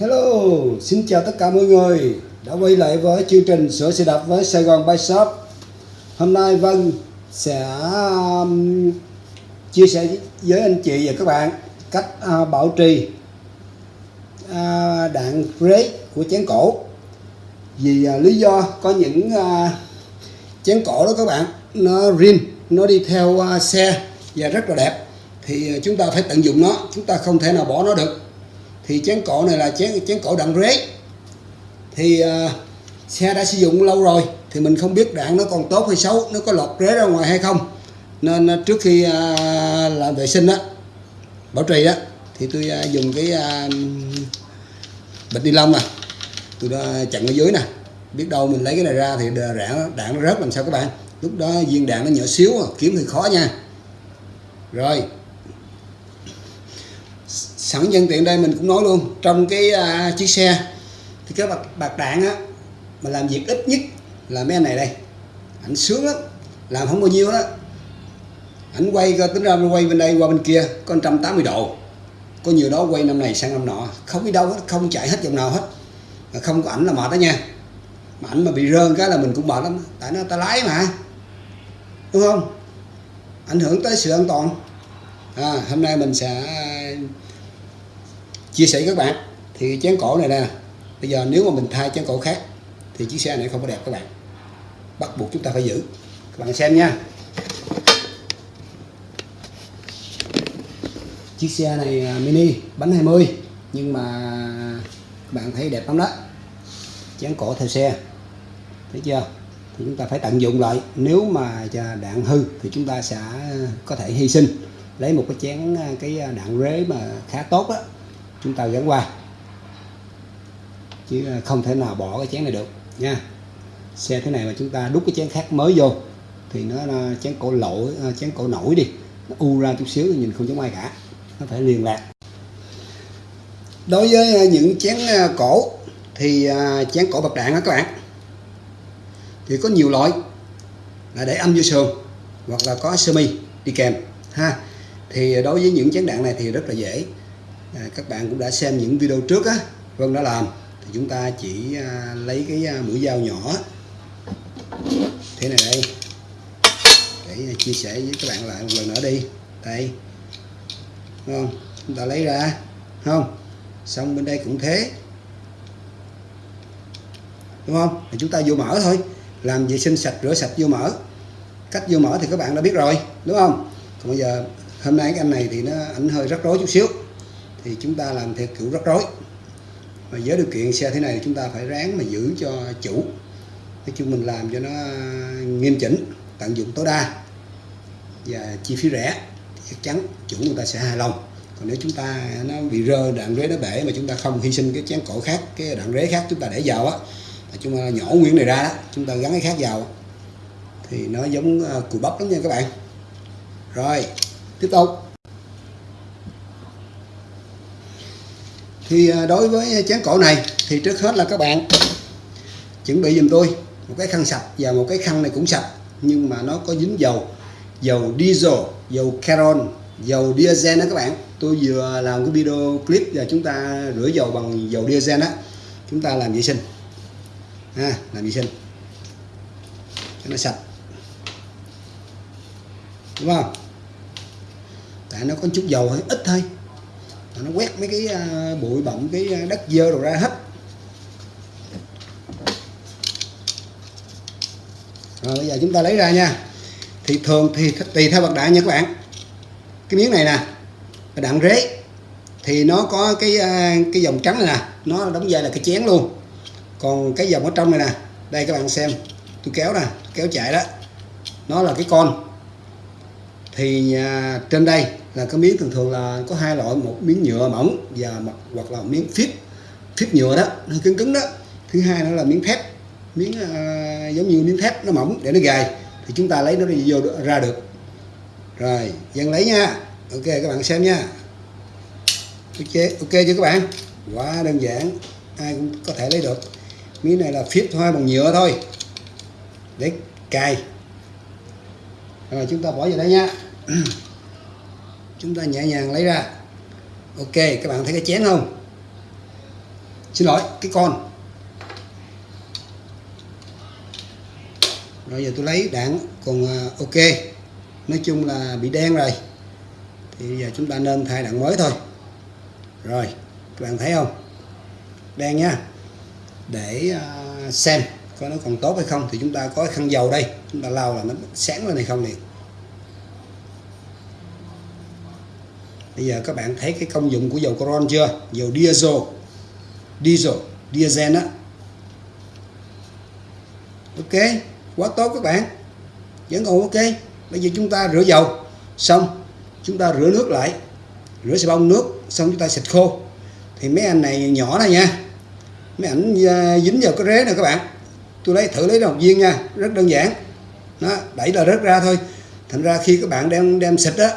Hello, xin chào tất cả mọi người đã quay lại với chương trình sửa xe đạp với Sài Gòn Bike Shop. Hôm nay Vân sẽ um, chia sẻ với anh chị và các bạn cách uh, bảo trì uh, đạn brake của chén cổ. Vì uh, lý do có những uh, chén cổ đó các bạn nó rin, nó đi theo uh, xe và rất là đẹp thì chúng ta phải tận dụng nó, chúng ta không thể nào bỏ nó được thì chén cổ này là chén chén cổ đạn rế. Thì uh, xe đã sử dụng lâu rồi thì mình không biết đạn nó còn tốt hay xấu nó có lọt rế ra ngoài hay không. Nên uh, trước khi uh, làm vệ sinh á bảo trì á thì tôi uh, dùng cái uh, bịch ni lông à tôi đã chặn ở dưới nè. Biết đâu mình lấy cái này ra thì đạn đạn nó rớt làm sao các bạn? Lúc đó viên đạn nó nhỏ xíu kiếm thì khó nha. Rồi sẵn nhân tiện đây mình cũng nói luôn trong cái uh, chiếc xe thì cái bạc, bạc đạn á mà làm việc ít nhất là mấy anh này đây. Ảnh sướng lắm làm không bao nhiêu đó ảnh quay tính ra quay bên đây qua bên kia có 180 độ. Có nhiều đó quay năm này sang năm nọ. Không đi đâu hết không chạy hết vòng nào hết. Mà không có ảnh là mệt đó nha. Mà ảnh mà bị rơn cái là mình cũng mệt lắm. Tại nó ta lái mà. Đúng không? Ảnh hưởng tới sự an toàn. À, hôm nay mình sẽ chia sẻ với các bạn. Thì chén cổ này nè, bây giờ nếu mà mình thay chén cổ khác, thì chiếc xe này không có đẹp các bạn. Bắt buộc chúng ta phải giữ. Các bạn xem nha. Chiếc xe này à, mini, bánh 20 nhưng mà các bạn thấy đẹp lắm đó. Chén cổ theo xe. Thấy chưa? Thì chúng ta phải tận dụng lại. Nếu mà đạn hư, thì chúng ta sẽ à, có thể hy sinh, lấy một cái chén à, cái đạn rế mà khá tốt đó chúng ta gắn qua. Chứ à, không thể nào bỏ cái chén này được, nha. Xe thế này mà chúng ta đút cái chén khác mới vô, thì nó chén cổ lỗ à, chén cổ nổi đi. Nó u ra chút xíu, nhìn không giống ai cả. Nó phải liền lạc. Đối với à, những chén cổ, thì chén cổ bạc đạn đó các bạn, thì có nhiều loại. Là để âm vô sườn, hoặc là có sơ mi, đi kèm, ha. Thì đối với những chén đạn này thì rất là dễ à, các bạn cũng đã xem những video trước á. Vân đã làm. Thì chúng ta chỉ à, lấy cái à, mũi dao nhỏ. Thế này đây. Để à, chia sẻ với các bạn lại một lần nữa đi. Đây. Đúng không? Chúng ta lấy ra. Không? Xong bên đây cũng thế. Đúng không? Thì chúng ta vô mở thôi. Làm vệ sinh sạch rửa sạch vô mở. Cách vô mở thì các bạn đã biết rồi. Đúng không? Còn bây giờ hôm nay cái anh này thì nó ảnh hơi rắc rối chút xíu thì chúng ta làm theo kiểu rắc rối. Và với điều kiện xe thế này thì chúng ta phải ráng mà giữ cho chủ. Nói chung mình làm cho nó nghiêm chỉnh, tận dụng tối đa. Và chi phí rẻ chắc chắn chủ người ta sẽ hài lòng. Còn nếu chúng ta, nó bị rơ đạn rế nó bể mà chúng ta không hy sinh cái chén cổ khác, cái đạn rế khác chúng ta để vào á chúng ta nhỏ nguyên này ra đó, chúng ta gắn cái khác vào. Thì nó giống à, cùi bắp lắm nha các bạn. Rồi, tiếp tục. Thì à, đối với chén cổ này, thì trước hết là các bạn chuẩn bị giùm tôi một cái khăn sạch và một cái khăn này cũng sạch, nhưng mà nó có dính dầu dầu diesel, dầu carol dầu diesel đó các bạn. Tôi vừa làm cái video clip và chúng ta rửa dầu bằng dầu diesel đó chúng ta làm vệ sinh. Ha, làm vệ sinh. Cho nó sạch. Đúng không? Tại nó có chút dầu, hơi ít thôi nó quét mấy cái à, bụi bặm cái à, đất dơ rồi ra hết. Rồi bây giờ chúng ta lấy ra nha. Thì thường thì tùy theo bậc đại nha các bạn. Cái miếng này nè đạn rế thì nó có cái à, cái dòng trắng này nè nó đóng vai là cái chén luôn. Còn cái dòng ở trong này nè đây các bạn xem tôi kéo nè kéo chạy đó. Nó là cái con. Thì à, trên đây là cái miếng thường thường là có hai loại một miếng nhựa mỏng và mặt hoặc là miếng phíp phíp nhựa đó nó cứng cứng đó. Thứ hai nữa là miếng thép. Miếng à, giống như miếng thép nó mỏng để nó gài. Thì chúng ta lấy nó đi vô ra được. Rồi dân lấy nha. Ok các bạn xem nha. Ok ok chưa các bạn? Quá đơn giản. Ai cũng có thể lấy được. Miếng này là phíp thôi bằng nhựa thôi. Để cài. Rồi chúng ta bỏ vào đây nha. chúng ta nhẹ nhàng lấy ra. Ok, các bạn thấy cái chén không? Xin lỗi, cái con. Rồi giờ tôi lấy đạn, còn à, ok. Nói chung là bị đen rồi. Thì giờ chúng ta nên thay đạn mới thôi. Rồi, các bạn thấy không? Đen nha để à, xem coi nó còn tốt hay không thì chúng ta có khăn dầu đây. Chúng ta lau là nó sáng lên hay không liền. Bây giờ các bạn thấy cái công dụng của dầu coron chưa? Dầu diesel diesel diesel á. Ok, quá tốt các bạn. Vẫn còn ok. Bây giờ chúng ta rửa dầu. Xong, chúng ta rửa nước lại. Rửa xà bông nước, xong chúng ta xịt khô. Thì mấy anh này nhỏ này nha. Mấy ảnh à, dính vào cái rế này các bạn. Tôi lấy thử lấy đầu viên nha. Rất đơn giản. Nó đẩy là rớt ra thôi. Thành ra khi các bạn đem đem xịt á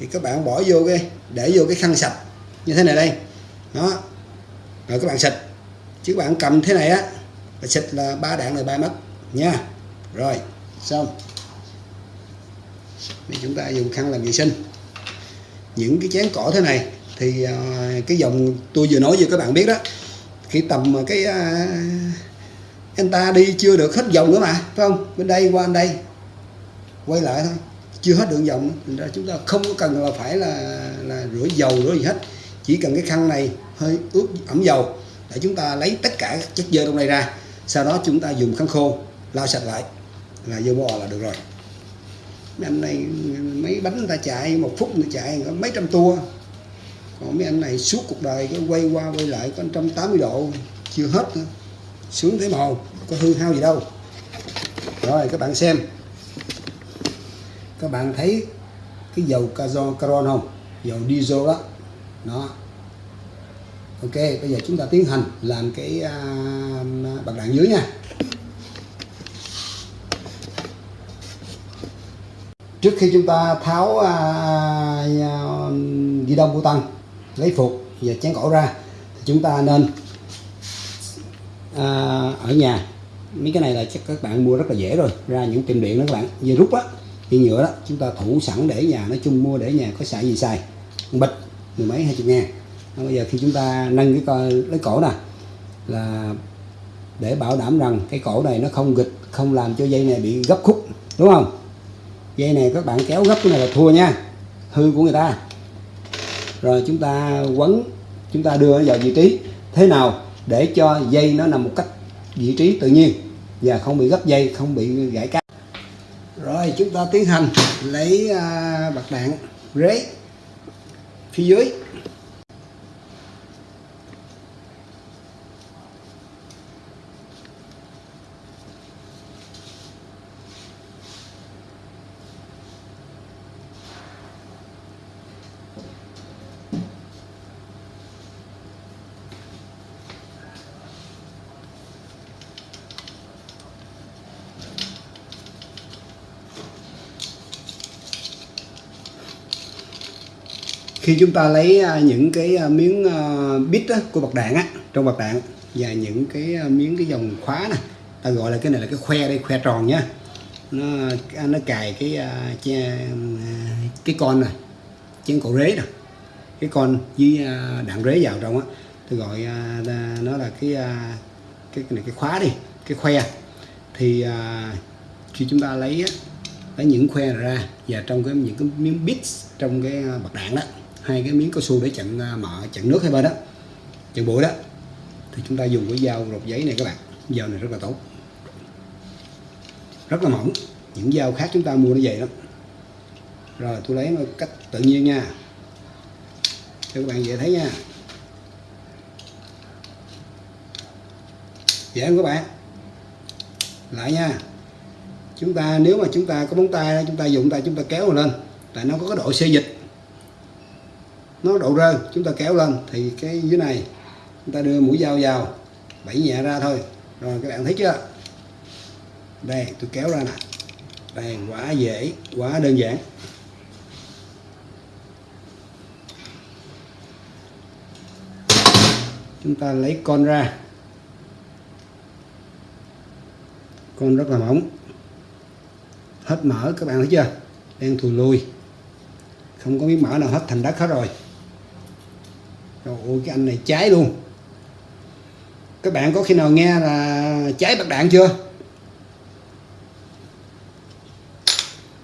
thì các bạn bỏ vô cái, để vô cái khăn sạch như thế này đây. Đó. Rồi các bạn xịt. Chứ các bạn cầm thế này á và xịt là ba đạn là bay mất nha. Rồi, xong. Thì chúng ta dùng khăn làm vệ sinh. Những cái chén cỏ thế này thì à, cái dòng tôi vừa nói với các bạn biết đó, khi tầm cái à, anh ta đi chưa được hết dòng nữa mà, phải không? Bên đây qua bên đây, quay lại thôi chưa hết đường dòng thành ra chúng ta không có cần là phải là là rửa dầu, rửa gì hết. Chỉ cần cái khăn này hơi ướt ẩm dầu để chúng ta lấy tất cả các chất dơ trong đây ra. Sau đó chúng ta dùng khăn khô lau sạch lại. Là vô bò là được rồi. Mấy anh này, mấy bánh người ta chạy, một phút người chạy mấy trăm tua. Còn mấy anh này suốt cuộc đời cái quay qua quay lại có 180 độ, chưa hết nữa. Xuống thế màu, có hư hao gì đâu. Rồi, các bạn xem các bạn thấy cái dầu caron không? Dầu diesel đó. Nó ok bây giờ chúng ta tiến hành làm cái à, uh, bạc đạn dưới nha. Trước khi chúng ta tháo à, à, uh, uh, ghi đông của tăng lấy phục và chén cổ ra thì chúng ta nên uh, ở nhà. Mấy cái này là chắc các bạn mua rất là dễ rồi ra những tiệm điện đó các bạn. Về rút á dây nhựa đó, chúng ta thủ sẵn để nhà, nói chung mua để nhà có xài gì xài. Bịch mười mấy, hai chục ngàn. Bây giờ khi chúng ta nâng cái coi lấy cổ nè, là để bảo đảm rằng cái cổ này nó không gịch không làm cho dây này bị gấp khúc, đúng không? Dây này các bạn kéo gấp cái này là thua nha, hư của người ta. Rồi chúng ta quấn, chúng ta đưa vào vị trí thế nào để cho dây nó nằm một cách vị trí tự nhiên và không bị gấp dây, không bị gãy cáp rồi chúng ta tiến hành lấy uh, bạc đạn rế phía dưới. Khi chúng ta lấy à, những cái à, miếng à, bit của bạc đạn á, trong bạc đạn và những cái miếng cái dòng khóa này ta gọi là cái này là cái khoe đây, khoe tròn nhá. Nó nó cài cái cái con này chén cổ rế nè, cái con với đạn rế vào trong á. Tôi gọi nó là cái cái này, cái khóa đi, cái khoe. Thì khi chúng ta lấy lấy những khoe ra và trong cái, những cái miếng bits trong cái bạc đạn đó hai cái miếng cao su để chặn à, mở mỡ chặn nước hai bên đó, chặn bụi đó. Thì chúng ta dùng cái dao rột giấy này các bạn. Dao này rất là tốt. Rất là mỏng. Những dao khác chúng ta mua nó vậy lắm. Rồi, tôi lấy nó cách tự nhiên nha. Cho các bạn dễ thấy nha. Dễ không các bạn? Lại nha. Chúng ta, nếu mà chúng ta có móng tay, chúng ta dùng tay chúng ta kéo lên, tại nó có cái độ xê dịch nó độ rơi chúng ta kéo lên, thì cái dưới này, chúng ta đưa mũi dao vào, bẫy nhẹ ra thôi. Rồi, các bạn thấy chưa? Đây, tôi kéo ra nè. Đây quá dễ quá đơn giản. Chúng ta lấy con ra. Con rất là mỏng. Hết mỡ, các bạn thấy chưa? Đang thùi lùi. Không có miếng mỡ nào hết, thành đất hết rồi. Trời ơi, cái anh này cháy luôn. Các bạn có khi nào nghe là cháy bạc đạn chưa?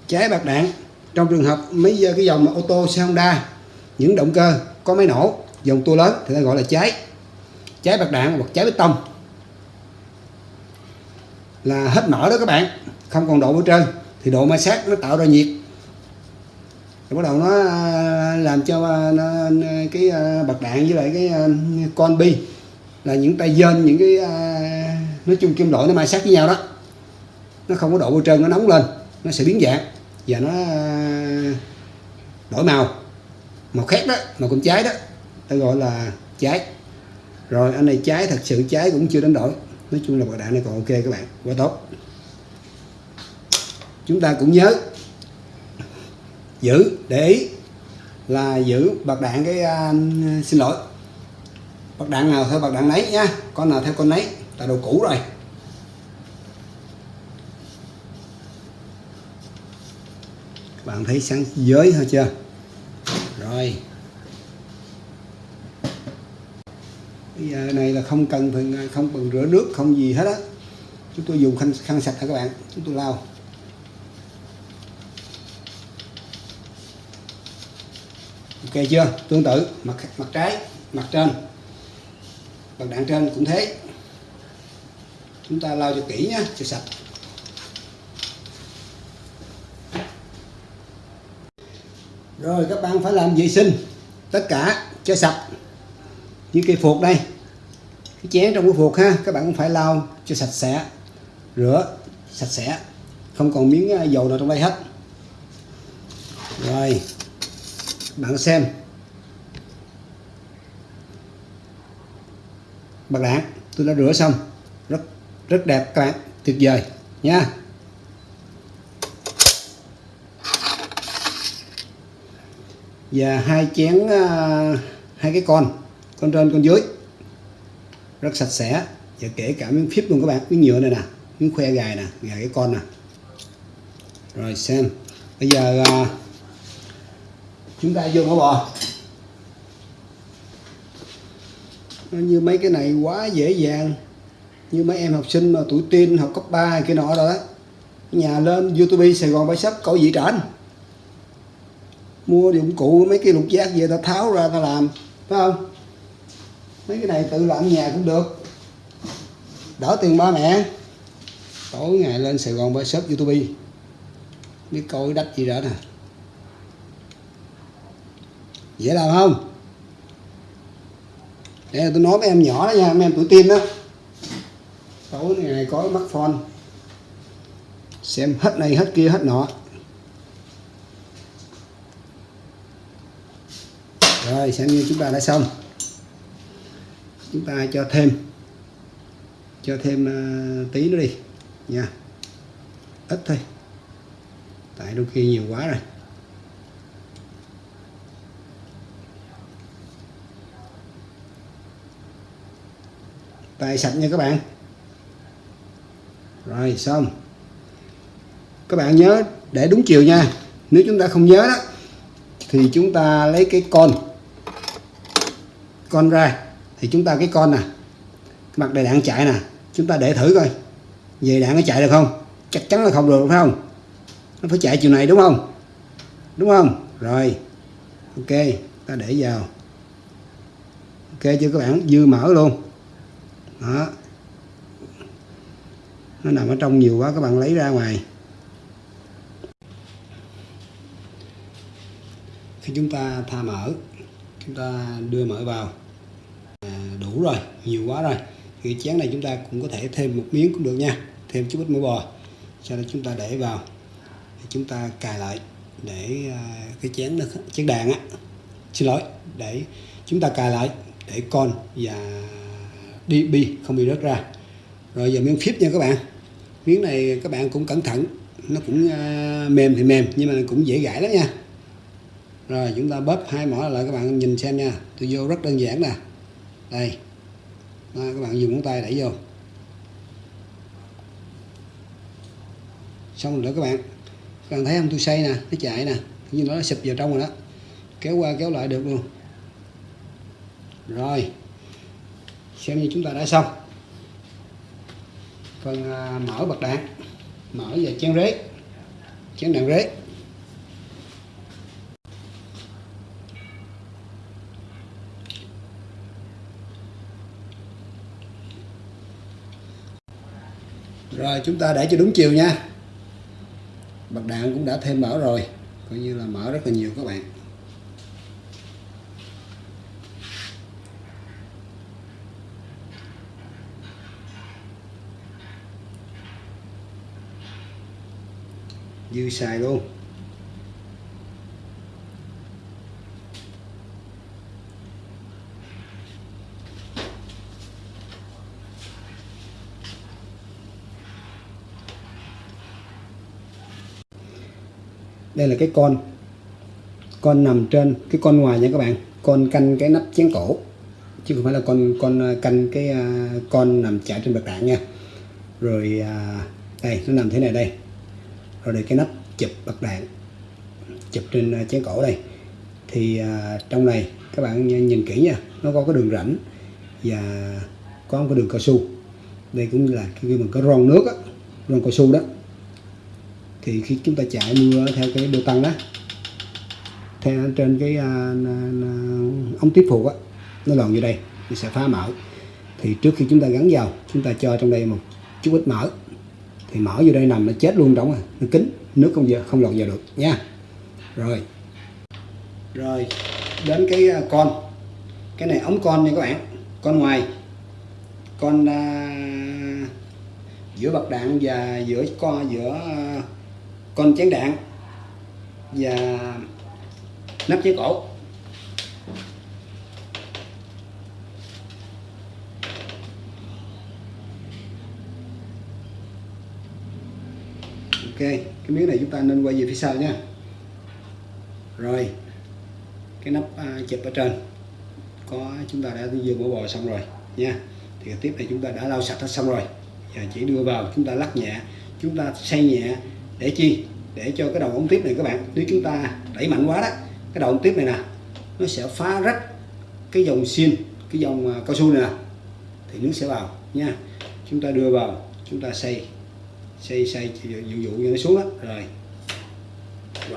Cháy bạc đạn. Trong trường hợp mấy ờ, cái dòng ô tô xe Honda những động cơ có máy nổ dòng tua lớn thì ta gọi là cháy. Cháy bạc đạn hoặc cháy bê tông. Là hết mở đó các bạn không còn độ ở trên thì độ ma sát nó tạo ra nhiệt. Rồi bắt đầu nó làm cho à, nó, à, cái à, bạc đạn với lại cái con bi là những tay dên những cái nói chung kim loại nó mai sát với nhau đó. Nó không có độ bôi trơn nó nóng lên nó sẽ biến dạng và nó đổi màu. Màu khác đó màu cũng cháy đó ta gọi là cháy rồi anh này cháy thật sự cháy cũng chưa đánh đổi. Nói chung là bạc đạn này còn ok các bạn quá tốt. Chúng ta cũng nhớ giữ để ý là giữ bạc đạn cái à, xin lỗi. Bạc đạn nào theo bạc đạn nấy nha con nào theo con nấy là đồ cũ rồi. Bạn thấy sáng giới thôi chưa? Rồi. Bây giờ này là không cần phải không cần rửa nước không gì hết á. Chúng tôi dùng khăn khăn sạch hả các bạn chúng tôi lau. Ok chưa? Tương tự, mặt mặt trái, mặt trên. Bằng đạn trên cũng thế. Chúng ta lau cho kỹ nhé, cho sạch. Rồi, các bạn phải làm vệ sinh. Tất cả cho sạch. Như cây phục đây. Cái chén trong cái phục ha, các bạn cũng phải lau cho sạch sẽ. Rửa sạch sẽ. Không còn miếng à, dầu nào trong đây hết. Rồi bạn xem. Bạc đạn tôi đã rửa xong. Rất rất đẹp các bạn tuyệt vời nha. Và hai chén uh, hai cái con con trên con dưới. Rất sạch sẽ và kể cả miếng phíp luôn các bạn miếng nhựa này nè miếng khoe gài nè gài cái con nè. Rồi xem bây giờ uh, chúng ta vô mỡ bò. Nó như mấy cái này quá dễ dàng. Như mấy em học sinh mà tuổi teen học cấp 3 kia nọ rồi đó. Nhà lên youtube sài gòn bãi sắp cậu dị trển. Mua dụng cụ, mấy cái lục giác về ta tháo ra ta làm, phải không? Mấy cái này tự làm nhà cũng được. Đỡ tiền ba mẹ. Tối ngày lên sài gòn bãi sắp, youtube. Biết coi đách gì đó nè dễ làm không? Để tôi nói với em nhỏ đó nha mấy em tuổi tin đó. Tối ngày có mắt phone xem hết này hết kia hết nọ. Rồi xem như chúng ta đã xong. Chúng ta cho thêm cho thêm uh, tí nữa đi nha. Ít thôi. Tại đôi khi nhiều quá rồi. Tay sạch nha các bạn. Rồi, xong. Các bạn nhớ, để đúng chiều nha. Nếu chúng ta không nhớ đó, thì chúng ta lấy cái con. Con ra, thì chúng ta cái con nè. Mặt đầy đạn chạy nè. Chúng ta để thử coi. Về đạn nó chạy được không? Chắc chắn là không được, phải không? Nó phải chạy chiều này đúng không? Đúng không? Rồi. Ok, ta để vào. Ok chưa các bạn? Dư mở luôn đó. Nó nằm ở trong nhiều quá các bạn lấy ra ngoài. Khi chúng ta tha mỡ chúng ta đưa mỡ vào. À, đủ rồi nhiều quá rồi. Thì cái chén này chúng ta cũng có thể thêm một miếng cũng được nha. Thêm chút ít mỡ bò. Sau đó chúng ta để vào. Chúng ta cài lại để à, cái chén nó chén đàn á. Xin lỗi để chúng ta cài lại để con và đi bi không bị rớt ra. Rồi giờ miếng phíp nha các bạn. Miếng này các bạn cũng cẩn thận. Nó cũng uh, mềm thì mềm nhưng mà cũng dễ gãy lắm nha. Rồi chúng ta bóp hai mỏ lại các bạn nhìn xem nha. Tôi vô rất đơn giản nè. Đây. Đó, các bạn dùng ngón tay đẩy vô. Xong rồi đó các bạn các bạn thấy không? Tôi xây nè nó chạy nè. Như nó sụp vào trong rồi đó. Kéo qua kéo lại được luôn. Rồi xem như chúng ta đã xong. Phần à, mở bật đạn. Mở và chén rế. Chén đạn rế. Rồi chúng ta để cho đúng chiều nha. Bật đạn cũng đã thêm mở rồi. Coi như là mở rất là nhiều các bạn. Dư xài luôn. Đây là cái con con nằm trên, cái con ngoài nha các bạn. Con canh cái nắp chén cổ, chứ không phải là con con à, canh cái à, con nằm chạy trên bậc đạn nha. Rồi à, đây, nó nằm thế này đây rồi đây cái nắp chụp bật đạn chụp trên à, chén cổ đây thì à, trong này các bạn nhìn kỹ nha nó có cái đường rãnh và có một cái đường cao su. Đây cũng là khi mình có ron nước á ron cao su đó. Thì khi chúng ta chạy mưa theo cái đô tăng đó theo trên cái à, ống tiếp phụ á nó lòn vô đây thì sẽ phá mở thì trước khi chúng ta gắn vào chúng ta cho trong đây một chút ít mỡ thì mở vô đây nằm nó chết luôn đóng rồi nó kín nước không giờ không lọt vào được nha. Rồi. Rồi đến cái à, con. Cái này ống con nha các bạn con ngoài. Con uh, giữa bậc đạn và giữa con giữa uh, con chén đạn và nắp chén cổ. Ok cái miếng này chúng ta nên quay về phía sau nha. Rồi cái nắp à, chụp ở trên. Có chúng ta đã vừa bỏ bò xong rồi nha. Thì tiếp này chúng ta đã lau sạch hết xong rồi. Giờ chỉ đưa vào chúng ta lắc nhẹ chúng ta xay nhẹ để chi? Để cho cái đầu ống tiếp này các bạn nếu chúng ta đẩy mạnh quá đó cái đầu ống tiếp này nè nó sẽ phá rách cái dòng xiên cái dòng à, cao su này nè. Thì nước sẽ vào nha. Chúng ta đưa vào chúng ta xay xây xây dụ dụ cho nó xuống đó rồi.